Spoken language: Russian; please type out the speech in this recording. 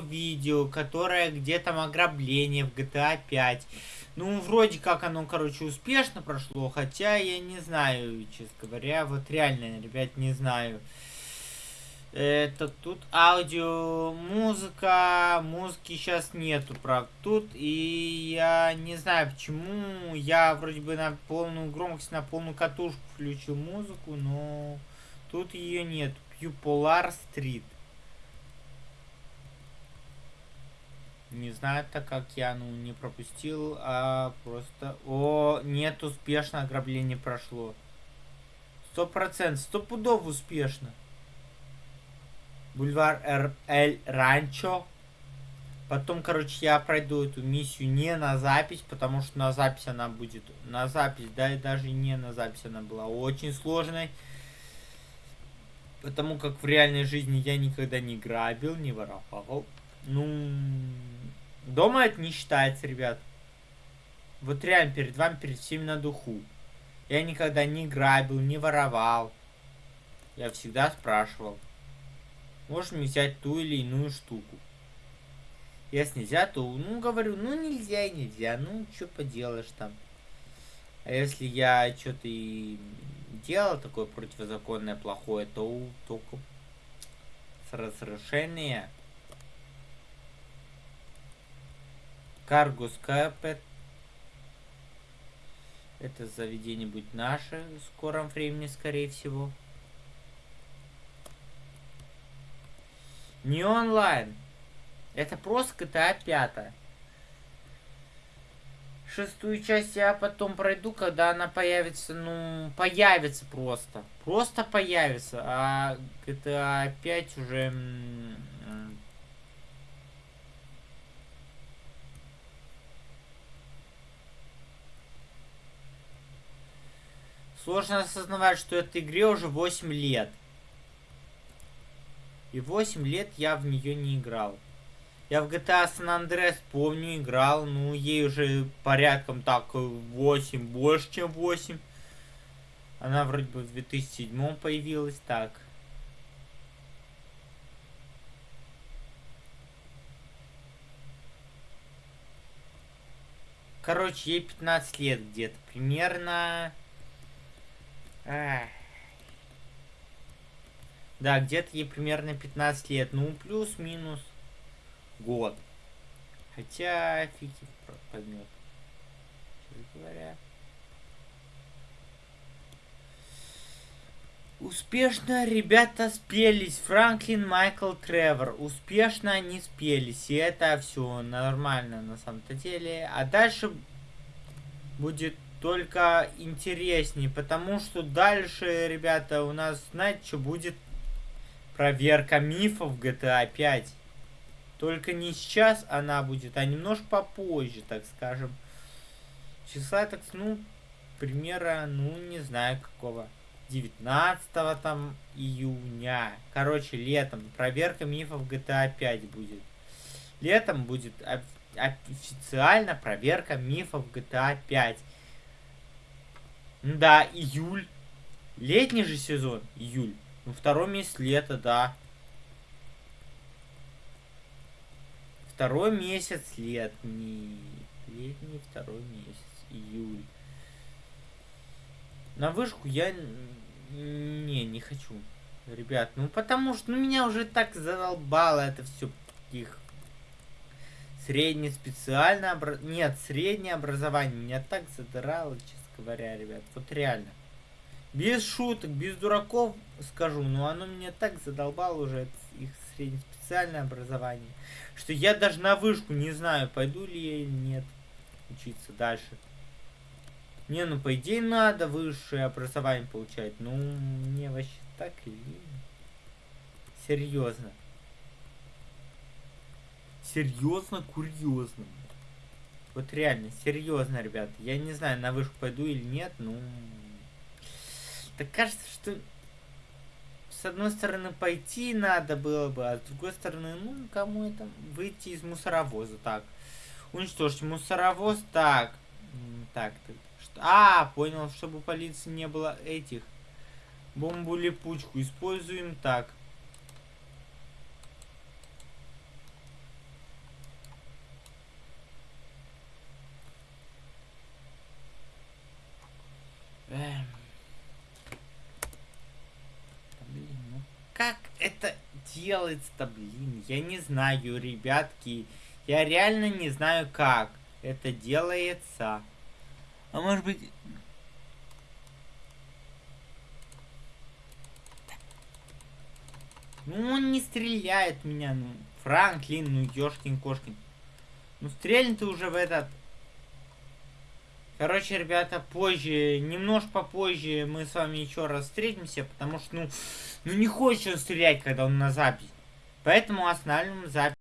видео, которое где там ограбление в GTA 5. Ну, вроде как оно, короче, успешно прошло, хотя я не знаю, честно говоря, вот реально, ребят, не знаю. Это тут аудио, музыка, музыки сейчас нету, правда, тут, и я не знаю почему, я вроде бы на полную громкость, на полную катушку включил музыку, но тут ее нет, Пьюполар Стрит. Не знаю, так как я, ну, не пропустил, а просто... О, нет, успешно ограбление прошло. Сто процентов, сто пудов успешно. Бульвар Эр Эль Ранчо. Потом, короче, я пройду эту миссию не на запись, потому что на запись она будет... На запись, да, и даже не на запись она была очень сложной. Потому как в реальной жизни я никогда не грабил, не воровал. Ну, дома это не считается, ребят. Вот реально перед вами, перед всеми на духу. Я никогда не грабил, не воровал. Я всегда спрашивал. Можно взять ту или иную штуку. Если нельзя, то, ну, говорю, ну, нельзя и нельзя. Ну, что поделаешь там. А если я что-то и делал такое противозаконное, плохое, то только с разрешения Каргус Капет. Это заведение будет наше в скором времени, скорее всего. Не онлайн. Это просто GTA 5. Шестую часть я потом пройду, когда она появится, ну, появится просто. Просто появится. А GTA 5 уже... Сложно осознавать, что этой игре уже 8 лет. И 8 лет я в нее не играл. Я в GTA San Andreas, помню, играл, ну, ей уже порядком так 8, больше, чем 8. Она вроде бы в 2007 появилась, так. Короче, ей 15 лет где-то, примерно. Да, где-то ей примерно 15 лет. Ну, плюс-минус год. Хотя, фиг поймет. Говоря. Успешно ребята спелись. Франклин, Майкл, Тревор. Успешно они спелись. И это все нормально на самом-то деле. А дальше будет только интереснее. Потому что дальше, ребята, у нас, знаете, что будет? Проверка мифов GTA 5. Только не сейчас она будет, а немножко попозже, так скажем. Числа, так, ну, примера, ну, не знаю какого. 19 там июня. Короче, летом. Проверка мифов GTA 5 будет. Летом будет официально проверка мифов GTA 5. Да, июль. Летний же сезон. Июль. Ну, второй месяц лета, да. Второй месяц летний. Летний второй месяц. Июль. На вышку я... Не, не хочу. Ребят, ну потому что ну, меня уже так задолбало это все их среднее специальное обра... Нет, среднее образование меня так задрало, честно говоря, ребят. Вот реально. Без шуток, без дураков скажу, но оно меня так задолбало уже, их среднеспециальное образование, что я даже на вышку не знаю, пойду ли я или нет учиться дальше. Не, ну по идее надо высшее образование получать, ну мне вообще так и Серьезно. Серьезно, курьезно. Вот реально, серьезно, ребят. Я не знаю, на вышку пойду или нет, ну... Так кажется, что с одной стороны пойти надо было бы, а с другой стороны, ну, кому это выйти из мусоровоза, так. Уничтожить мусоровоз, так. Так, так. Что? А, понял, чтобы полиции не было этих. Бомбу-липучку используем так. Как это делается-то, блин? Я не знаю, ребятки. Я реально не знаю, как это делается. А может быть... Ну, он не стреляет меня, ну. Франклин, ну, ёшкин-кошкин. Ну, стрельни ты уже в этот... Короче, ребята, позже, немножко попозже мы с вами еще раз встретимся, потому что, ну, ну не хочет он стрелять, когда он на запись. Поэтому останавливаем запись.